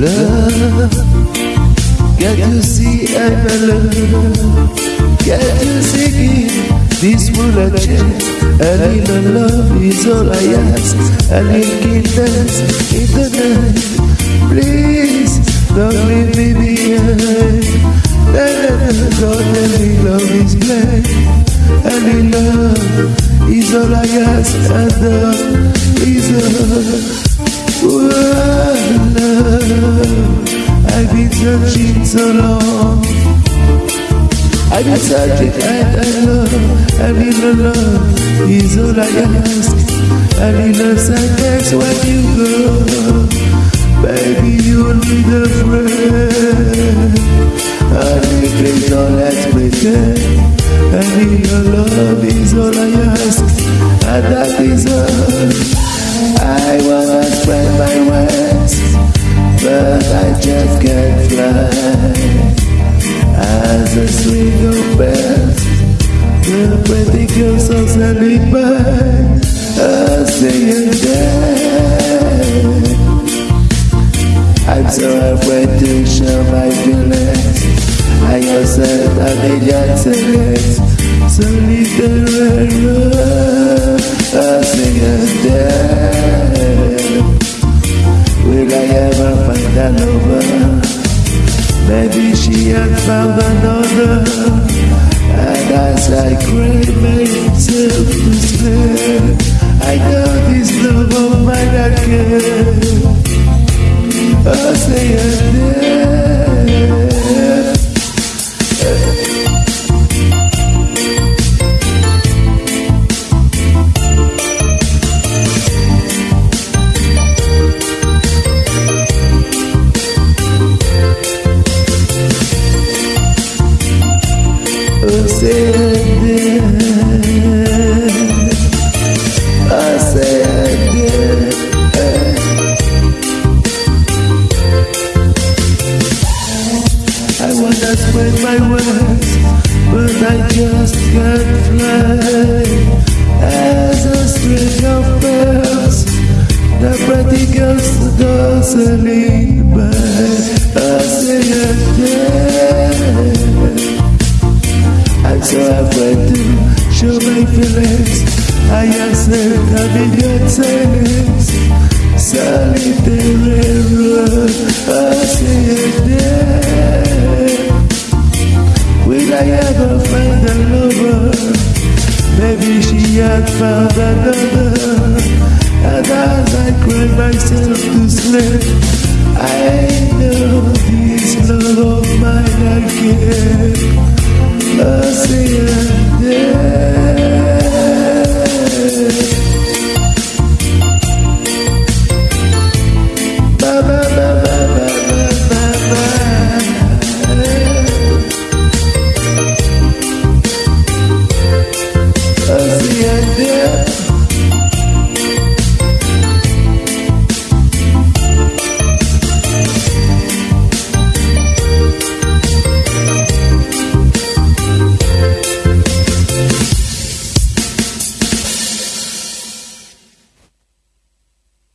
love. Get to see I'm alone. Get to see this will a change. A little love is all I ask. And A little dance in the night. Please don't leave me behind. Na, na, na, don't let me love is blind. A little love is all I ask. And love is. I've been long. I've been searching and I love, I need a love is all I ask. I need a sadness when you go. Baby, you'll need a friend. Honey, please don't let's pretend I need your love is all I ask, and that is all. Just as a swing of bells. The pretty girls are standing by, dead. I'm so afraid to show my feelings. I am said I need your secrets. So leave the road, a singing dead. Will I ever find? Maybe she had found another birds, the girls dancing by. I say again. Accept I'm in your silence. Solitary road, I say again. Will I ever find a lover? Maybe she had found another. And as I cry myself to sleep, I know this love of mine say